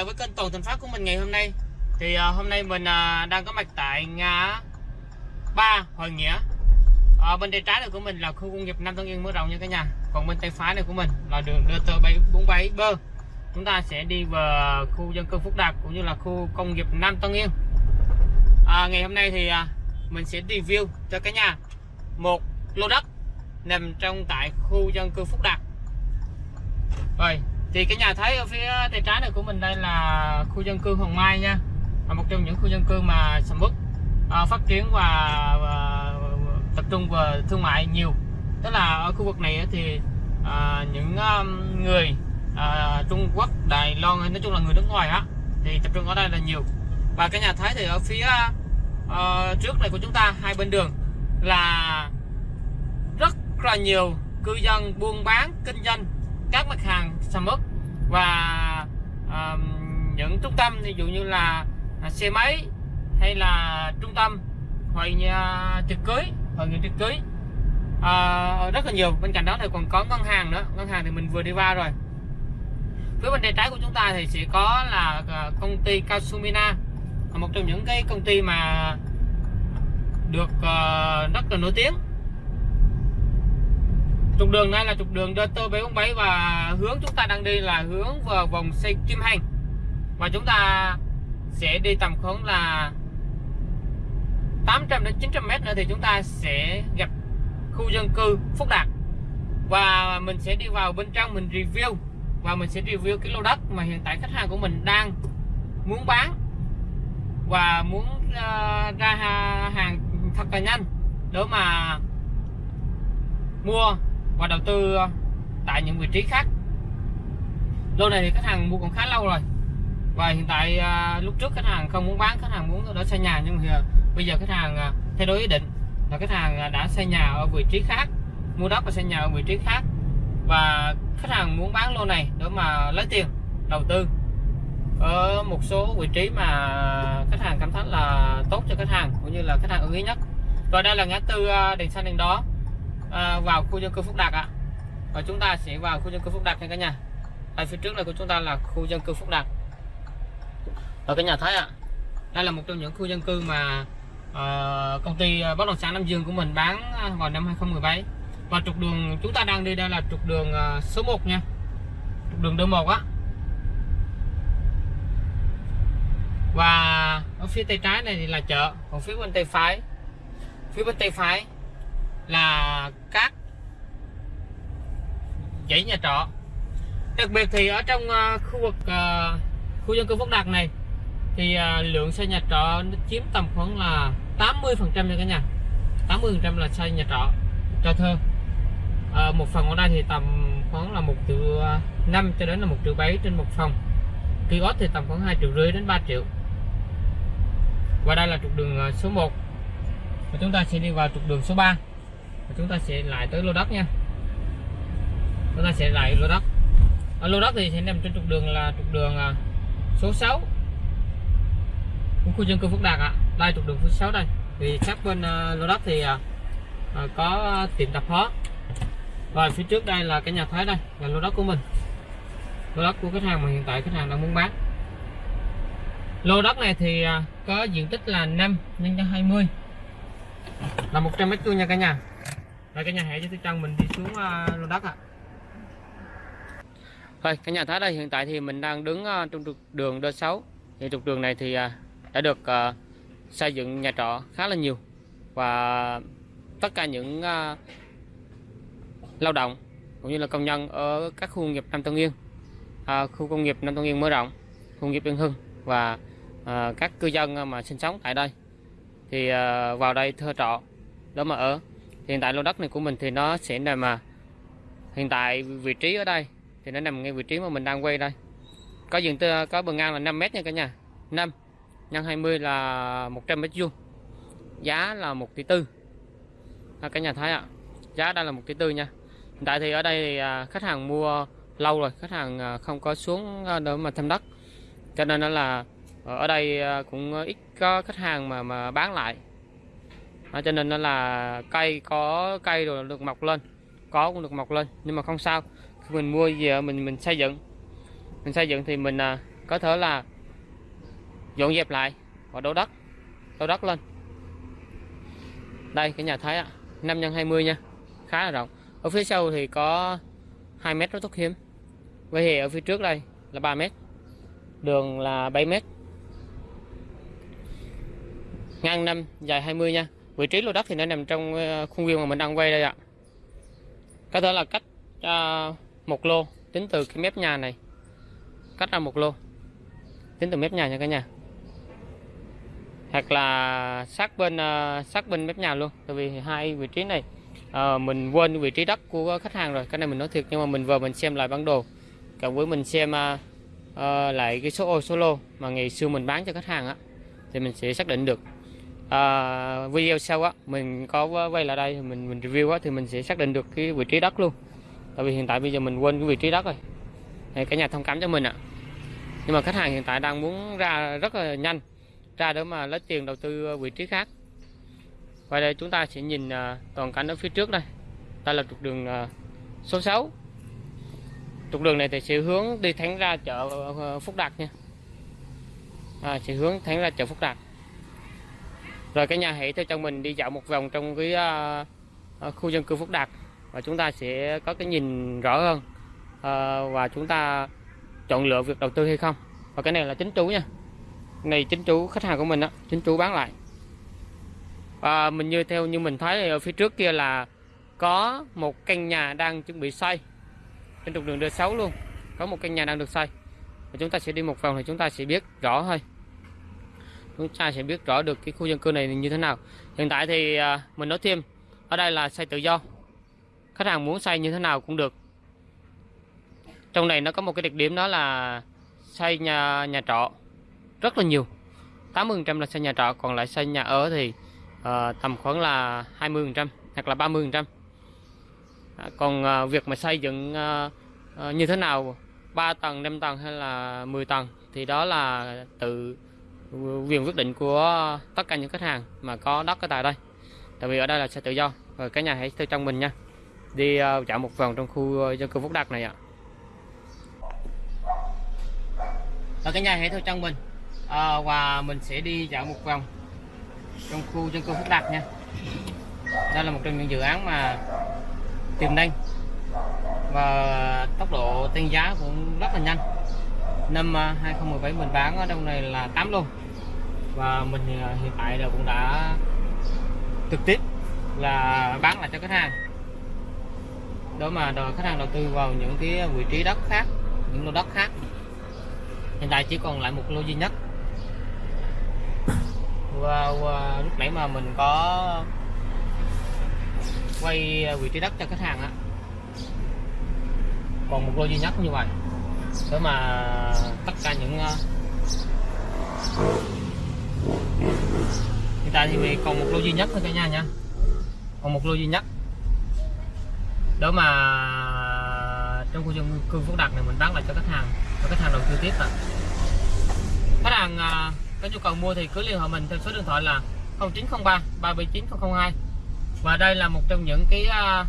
lại với kênh Toàn Thành Phát của mình ngày hôm nay. Thì uh, hôm nay mình uh, đang có mặt tại ngã ba Hội Nghĩa. Uh, Bên tay trái này của mình là khu công nghiệp Nam Tân Yên mở rộng nha cả nhà. Còn bên tay phải này của mình là đường DT747 bơ. Chúng ta sẽ đi vào khu dân cư Phúc Đạt cũng như là khu công nghiệp Nam Tân Yên. Uh, Ngày hôm nay thì uh, mình sẽ review cho cả nhà một lô đất nằm trong tại khu dân cư Phúc Đạt. Rồi thì cái nhà thấy ở phía tay trái này của mình đây là khu dân cư Hoàng Mai nha. Là một trong những khu dân cư mà sầm uất à, phát triển và, và tập trung vào thương mại nhiều. Tức là ở khu vực này thì à, những um, người à, Trung Quốc Đài Loan nói chung là người nước ngoài á thì tập trung ở đây là nhiều. Và cái nhà thấy thì ở phía uh, trước này của chúng ta hai bên đường là rất là nhiều cư dân buôn bán kinh doanh hàng và uh, những trung tâm ví dụ như là xe máy hay là trung tâm hội nhà tiệc cưới hội nghị tiệc cưới. Uh, rất là nhiều bên cạnh đó thì còn có ngân hàng nữa. Ngân hàng thì mình vừa đi qua rồi. Phía bên tay trái của chúng ta thì sẽ có là ờ, công ty Kasumina một trong những cái công ty mà được uh, rất là nổi tiếng trục đường này là trục đường DT747 và hướng chúng ta đang đi là hướng vào vòng xây Kim Hành. Và chúng ta sẽ đi tầm khoảng là 800 đến 900 mét nữa thì chúng ta sẽ gặp khu dân cư Phúc Đạt. Và mình sẽ đi vào bên trong mình review. Và mình sẽ review cái lô đất mà hiện tại khách hàng của mình đang muốn bán. Và muốn uh, ra hàng thật là nhanh để mà mua và đầu tư ờ, tại những vị trí khác. Lô này thì khách hàng mua còn khá lâu rồi. Và hiện tại à, lúc trước khách hàng không muốn bán khách hàng muốn đó xây nhà. Nhưng mà bây giờ khách hàng à, thay đổi ý định. Là khách hàng đã xây nhà ở vị trí khác mua đất và xây nhà ở vị trí khác. Và khách hàng muốn bán lô này để mà lấy tiền đầu tư. Ở một số vị trí mà khách hàng cảm thấy là tốt cho khách hàng cũng như là khách hàng ưng ý nhất. Và đây là ngã tư đèn xanh đèn đó à, vào khu dân cư Phúc Đạt ạ. Và chúng ta sẽ vào khu dân cư Phúc Đạt nha cả nhà. Ở phía trước này của chúng ta là khu dân cư Phúc Đạt ở cái nhà thấy ạ đây là một trong những khu dân cư mà uh, công ty ờ, bất động sản Nam Dương của mình bán à, vào năm 2017 và trục đường chúng ta đang đi đây là trục đường uh, số 1 nha. Trục đường đường 1 á. Và ở phía tay trái này thì là chợ còn phía bên tay phải phía bên tay phải là các dãy nhà trọ. Đặc biệt thì ở trong uh, khu vực uh, khu dân cư Phúc Đạt này thì uh, lượng xây nhà trọ nó chiếm tầm khoảng là 80 phần trăm nha cả nhà. 80 phần trăm là xây nhà trọ cho thơ uh, một phần ở đây thì tầm khoảng là một triệu 5 cho đến là một triệu 7 trên một phòng. Kiosk thì tầm khoảng 2 triệu rưỡi đến 3 triệu. Và đây là trục đường số 1 và chúng ta sẽ đi vào trục đường số 3 chúng ta sẽ lại tới lô đất nha. Chúng ta sẽ lại lô đất. Ở lô đất thì sẽ nằm trên trục đường là trục đường à, số 6 của khu dân cư Phúc Đạt ạ. À. đây, trục đường số 6 đây. Thì sát bên à, lô đất thì à, có tiệm tạp hóa. Và phía trước đây là cái nhà thái đây, là lô đất của mình. Lô đất của khách hàng mà hiện tại khách hàng đang muốn bán. Lô đất này thì có diện tích là 5 nhân cho 20 là 100 mét vuông nha cả nhà rồi cái nhà hãy cho tôi chân mình đi xuống uh, lô đất ạ. À. Rồi cái nhà thái đây hiện tại thì mình đang đứng uh, trong trục đường D6 thì trục đường này thì uh, đã được uh, xây dựng nhà trọ khá là nhiều. Và tất cả những uh, lao động cũng như là công nhân ở các khu công nghiệp Nam Tân Yên khu công nghiệp Nam Tân Yên mở rộng khu công nghiệp Yên Hưng và các cư dân mà sinh sống tại đây. Thì vào đây thuê trọ đó mà ở hiện tại lô đất này của mình thì nó sẽ nằm mà hiện tại vị trí ở đây thì nó nằm ngay vị trí mà mình đang quay đây. Có diện tích có bờ ngang là 5 mét nha cả nhà. 5 nhân 20 là 100 mét vuông. Giá là 1 tỷ tư. À, cả nhà thấy ạ giá đây là 1 tỷ tư nha. Hiện tại thì ở đây thì à, khách hàng mua lâu rồi khách hàng à, không có xuống à, để mà thăm đất. Cho nên là ở đây cũng ít có khách hàng mà mà bán lại đó, cho nên nó là cây có cây rồi được mọc lên. Có cũng được mọc lên nhưng mà không sao. Khi mình mua về mình mình xây dựng. Mình xây dựng thì mình à, có thể là dọn dẹp lại và đổ đất đổ đất lên. Đây cái nhà thấy ạ. 5 x 20 nha. Khá là rộng. Ở phía sau thì có 2 mét rất tốt hiếm. Với thì ở phía trước đây là 3 mét. Đường là 7 mét. Ngang 5 dài 20 nha vị trí lô đất thì nó nằm trong ờ, khuôn viên mà mình đang quay đây ạ. Có thể là cách uh, một lô tính từ cái mép nhà này. Cách ra một lô tính từ mép nhà nha cả nhà. Hoặc là sát bên uh, sát bên mép nhà luôn. Tại vì hai vị trí này uh, mình quên vị trí đất của khách hàng rồi. Cái này mình nói thiệt nhưng mà mình vừa mình xem lại bản đồ. Cộng với mình xem uh, uh, lại cái số ô số lô mà ngày xưa mình bán cho khách hàng á thì mình sẽ xác định được uh, video sau á mình có quay lại đây mình mình review á thì mình sẽ xác định được cái vị trí đất luôn. Tại vì hiện tại bây giờ mình quên cái vị trí đất rồi. Thì cả nhà thông cảm cho mình ạ. Nhưng mà khách hàng hiện tại đang muốn ra rất là nhanh ra để mà lấy tiền đầu tư vị trí khác. Và đây chúng ta sẽ nhìn uh, toàn cảnh ở phía trước đây. Đây là trục đường uh, số 6 trục đường này thì sẽ hướng đi thẳng ra chợ ờ, Phúc Đạt nha. À, sẽ hướng thẳng ra chợ Phúc Đạt rồi cái nhà hãy theo chân mình đi dạo một vòng trong cái uh, khu dân cư Phúc Đạt. Và chúng ta sẽ có cái nhìn rõ hơn uh, và chúng ta chọn lựa việc đầu tư hay không. Và cái này là chính chủ nha. Này chính chủ khách hàng của mình á chính chủ bán lại. Và mình như theo như mình thấy ở phía trước kia là có một căn nhà đang chuẩn bị xây. Trên trục đường D6 luôn có một căn nhà đang được xây. Và chúng ta sẽ đi một vòng thì chúng ta sẽ biết rõ thôi chúng ta sẽ biết rõ được cái khu dân cư này như thế nào. Hiện tại thì à, mình nói thêm ở đây là xây tự do. Khách hàng muốn xây như thế nào cũng được. Trong này nó có một cái đặc điểm đó là xây nhà nhà trọ. Rất là nhiều. 80% là xây nhà trọ còn lại xây nhà ở thì uh, tầm khoảng là 20% hoặc là 30% à, còn uh, việc mà xây dựng uh, uh, như thế nào 3 tầng 5 tầng hay là 10 tầng thì đó là tự quyền quyết định của tất cả những khách hàng mà có đất ở tại đây. Tại vì ở đây là xe tự do rồi cái nhà hãy theo trong mình nha. Đi uh, dạo một vòng trong khu ờ, dân cư Phúc Đạt này ạ. Rồi cái nhà hãy theo trong mình à, ờ, và mình sẽ đi dạo một vòng trong khu dân cư Phúc Đạt nha. Đây là một trong những dự án mà tiềm năng và tốc độ tăng giá cũng rất là nhanh. Năm 2017 mình bán ở trong này là 8 luôn và mình à, hiện tại là cũng đã trực tiếp là bán lại cho khách hàng. Đó mà đòi khách hàng đầu tư vào những cái vị trí đất khác những lô đất khác. Hiện tại chỉ còn lại một lô duy nhất. Và, và lúc nãy mà mình có quay vị trí đất cho khách hàng á còn một lô duy nhất như vậy. Đó mà tất cả những à, hiện tại thì mình còn một lô duy nhất thôi cả nhà nha. Còn một lô duy nhất. Đó mà trong khu dân cư phúc đạt này mình bán lại cho khách hàng, cho khách hàng đầu tư tiếp ạ. Khách hàng à, có nhu cầu mua thì cứ liên hệ mình theo số điện thoại là 0903 379 002 và đây là một trong những cái à,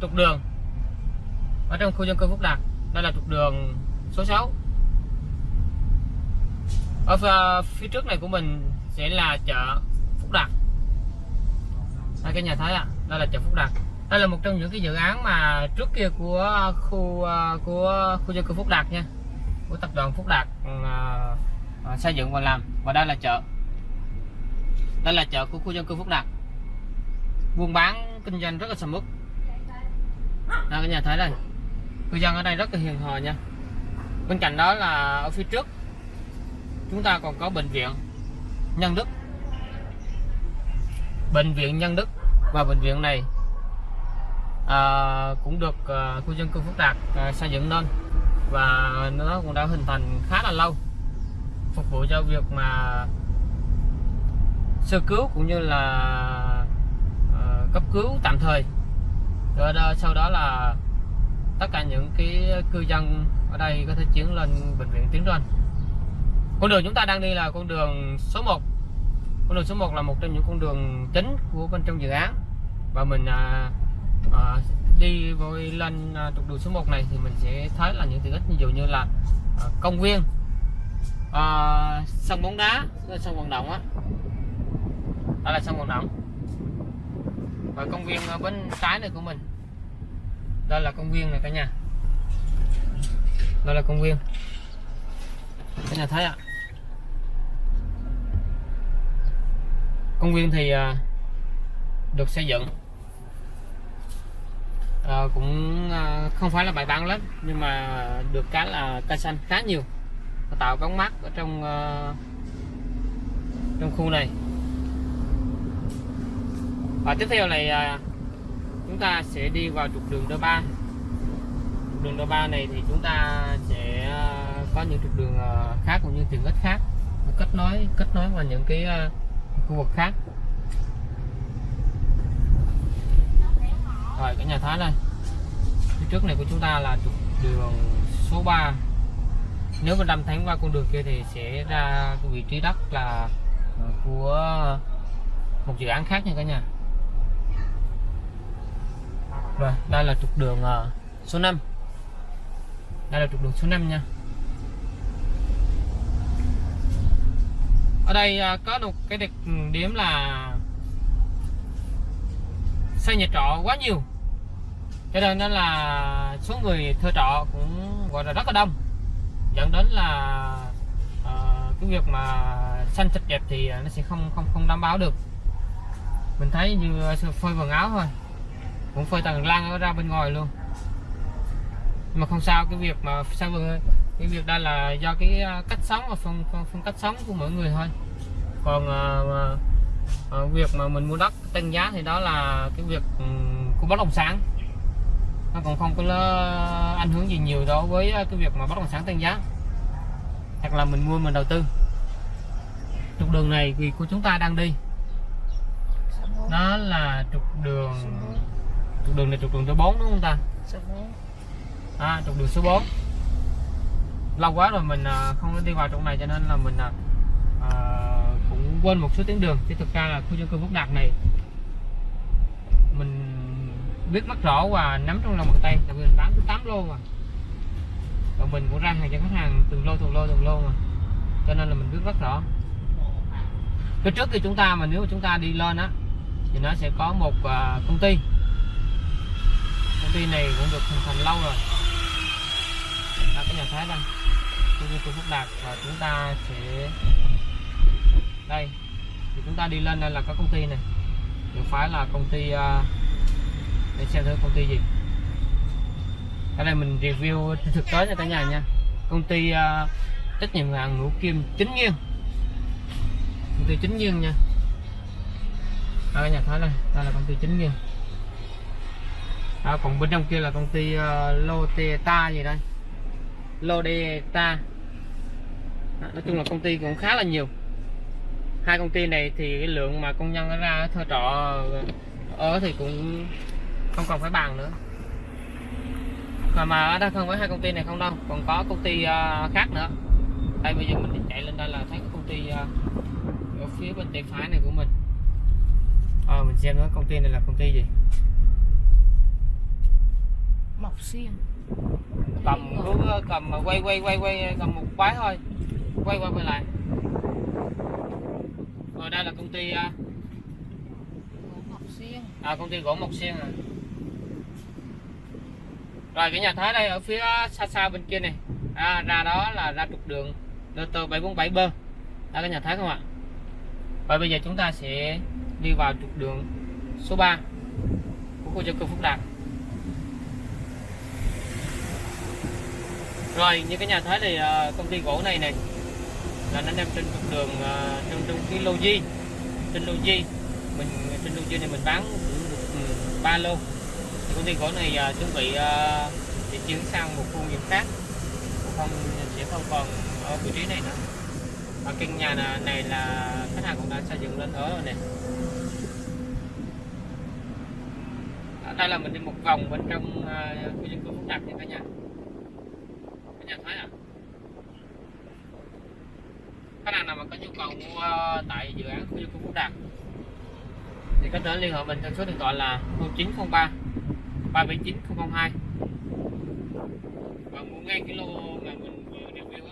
trục đường ở trong khu dân cư Phúc Đạt. Đây là trục đường số 6 ở phía trước này của mình sẽ là chợ Phúc Đạt. Đây cái nhà thấy ạ. À, đây là chợ Phúc Đạt. Đây là một trong những cái dự án mà trước kia của ờ, khu ờ, của khu dân cư Phúc Đạt nha. Của tập đoàn Phúc Đạt à, à, xây dựng và làm. Và đây là chợ. Đây là chợ của khu dân cư Phúc Đạt. Buôn bán kinh doanh rất là sầm uất. Đây cái nhà thấy đây. Cư dân ở đây rất là hiền hòa nha. Bên cạnh đó là ở phía trước chúng ta còn có bệnh viện Nhân Đức. Bệnh viện Nhân Đức và bệnh viện này à, cũng được à, khu dân cư Phúc Đạt à, xây dựng lên và nó cũng đã hình thành khá là lâu phục vụ cho việc mà sơ cứu cũng như là à, cấp cứu tạm thời. Rồi đó, sau đó là tất cả những cái cư dân ở đây có thể chuyển lên bệnh viện Tiến Doanh con đường chúng ta đang đi là con đường số 1 con đường số 1 là một trong những con đường chính của bên trong dự án. Và mình à, à, đi với lên à, trục đường số 1 này thì mình sẽ thấy là những tiện ích. Ví dụ như là à, công viên. À, sân bóng đá sân vận động á. Đó là sân vận động. Và công viên ở bên trái này của mình. Đây là công viên này cả nhà. Đây là công viên. Cả nhà thấy ạ. Công viên thì à, được xây dựng. À, cũng à, không phải là bài bản lắm nhưng mà được cái là cây xanh khá nhiều. Tạo bóng mát ở trong à, trong khu này. Và tiếp theo này à, chúng ta sẽ đi vào trục đường đô ba. Trục đường đô ba này thì chúng ta sẽ à, có những trục đường à, khác cũng như tiện ích khác. Kết nối kết nối vào những cái khu vực khác. Rồi cái nhà thái này. Phía trước này của chúng ta là trục đường số 3 nếu mà đâm thẳng qua con đường kia thì sẽ ra cái vị trí đất là của một dự án khác nha cả nhà. Rồi, đây là trục đường ờ, số 5 đây là trục đường số 5 nha. Ở đây à, có một cái đặc ừ, điểm là xây nhà trọ quá nhiều. Cho nên là số người thuê trọ cũng gọi là rất là đông. Dẫn đến là uh, cái việc mà xanh sạch đẹp thì nó sẽ không không không đảm bảo được. Mình thấy như à, phơi quần áo thôi. Cũng phơi tầng lăng ra bên ngoài luôn. Nhưng mà không sao cái việc mà sao vườn cái việc đây là do cái cách sống và phong, phong, phong cách sống của mỗi người thôi. Còn uh, uh, việc mà mình mua đất tăng giá thì đó là cái việc um, của bất động sản. Nó còn không có ảnh hưởng gì nhiều đối với cái việc mà bất động sản tăng giá. Hoặc là mình mua mình đầu tư. Trục đường này vì của chúng ta đang đi. Đó là trục đường trục đường này trục đường số 4 đúng không ta? À, trục đường số 4 lâu quá rồi mình à, không đi vào trong này cho nên là mình à, à, cũng quên một số tuyến đường. Chứ thực ra là khu dân cư phúc đạt này mình biết rất rõ và nắm trong lòng bàn tay. Tại vì mình bán tới 8 lô mà. Và mình cũng ra hàng cho khách hàng từng lô từng lô từng lô mà. Cho nên là mình biết rất rõ. Cái trước khi chúng ta mà nếu mà chúng ta đi lên á thì nó sẽ có một uh, công ty. Công ty này cũng được hình thành lâu rồi. Là cái nhà thái đây khu dân tôi phúc đạt và chúng ta sẽ đây. Thì chúng ta đi lên đây là các công ty này. Thì phải là công ty à, để xem thử công ty gì. Ở đây mình review thực tế cho cả nhà nha. Công ty uh, trách nhiệm hữu hạn ngũ kim chính nghiêng công ty chính nghiêng nha. Ở nhà thấy đây. Đây là công ty chính nghiêng à, còn bên trong kia là công ty uh, Loteta gì đây? Lodeta. Nói chung là công ty cũng khá là nhiều. Hai công ty này thì cái lượng mà công nhân nó ra thuê trọ ở thì cũng không còn phải bàn nữa. Mà mà ở đây không phải hai công ty này không đâu còn có công ty uh, khác nữa. Đây bây giờ mình chạy lên đây là thấy công ty uh, ở phía bên tay phải này của mình. À, mình xem nó công ty này là công ty gì. Mộc Xuyên cầm hướng ờ, cầm quay quay quay quay cầm một quái thôi. Quay qua quay lại. Rồi đây là công ty uh, Mộc xiên à công ty gỗ Mộc xiên à. Rồi cái nhà thái đây ở phía xa xa bên kia này. À, ra đó là ra trục đường DT 747 bơ là cái nhà thái không ạ? Và bây giờ chúng ta sẽ đi vào trục đường số 3 của khu dân cư Phúc Đạt. Rồi như cái nhà thấy thì ờ, công ty gỗ này này là nó nằm trên trục đường trong trong cái lô di trên lô di mình trên lô di này mình bán cũng được ừ, ba lô. Thì công ty gỗ này uh, chuẩn bị uh, để chuyển sang một khu vực khác. Không sẽ không còn ở vị trí này nữa. Và căn nhà này, là khách hàng cũng đã xây dựng lên ở rồi nè. Ở đây là mình đi một vòng bên trong uh, khu dân cư phức tạp nha cả nhà nhà Thái à? Khách hàng nào mà có nhu cầu mua ờ, tại dự án khu dân cư phúc đạt? Thì có thể liên hệ mình theo số điện thoại là 0903 379 002 và mua ngay cái lô mà mình vừa review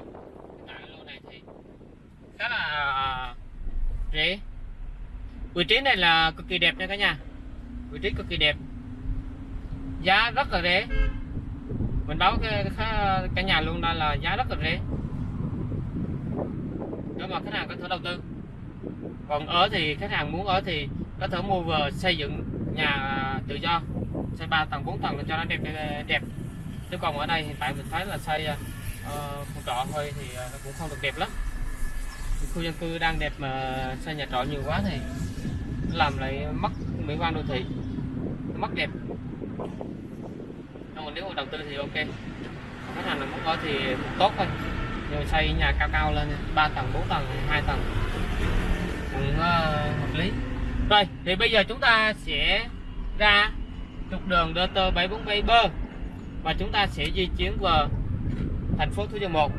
khá là à, rẻ. Vị trí này là cực kỳ đẹp nha cả nhà. Vị trí cực kỳ đẹp. Giá rất là rẻ mình báo cái cả, cái nhà luôn đây là giá rất là rẻ. Nếu mà khách hàng có thể đầu tư. Còn ở thì khách hàng muốn ở thì có thể mua vừa xây dựng nhà à, tự do. Xây 3 tầng 4 tầng cho nó đẹp đẹp chứ còn ở đây hiện tại mình thấy là xây uh, khu trọ thôi thì à, nó cũng không được đẹp lắm. Khu dân cư đang đẹp mà xây nhà trọ nhiều quá thì làm lại mất mỹ quan đô thị. Mất đẹp nếu mà đầu tư thì ok. Khách hàng là muốn có thì tốt thôi. Rồi xây nhà cao cao lên 3 tầng 4 tầng 2 tầng. Cũng uh, hợp lý. Rồi thì bây giờ chúng ta sẽ ra trục đường DT 747B và chúng ta sẽ di chuyển vào thành phố Thủ Dầu Một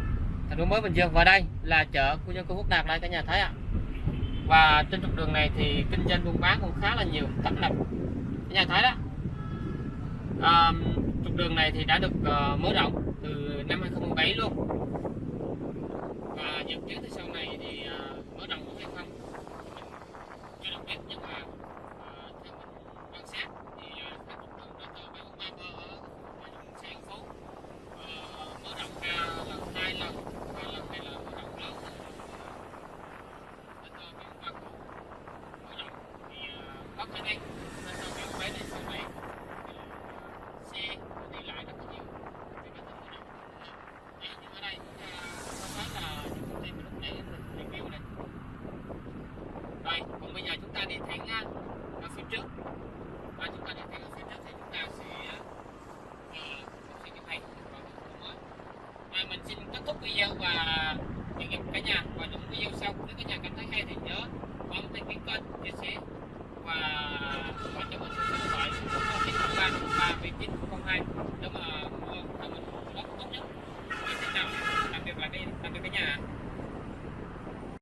thành phố mới Bình Dương. Và đây là chợ khu dân cư Quốc Đạt đây cả nhà thấy ạ. Và trên trục đường này thì kinh doanh buôn bán cũng khá là nhiều tấp nập. Cả nhà thấy đó. À, trục đường này thì đã được uh, mở rộng từ năm 2017 luôn. Và dự kiến thì sau này thì uh, mở rộng cũng hay không mình chưa được biết nhưng mà uh, theo mình quan sát thì uh, các trục đường đã từ 743 ở ở xã An Phú uh, mở rộng ra lần hai lần và lần này là mở rộng lớn đến uh, 743 cũ mở rộng thì uh, có khả năng nên sau 743 này sau này uh, xe đi lại rất là nhiều thì có thể mở rộng Đấy, nhưng ở đây chúng ta có thấy là những công ty mà lúc nãy mình review này rồi còn bây giờ chúng ta đi thẳng uh, ở phía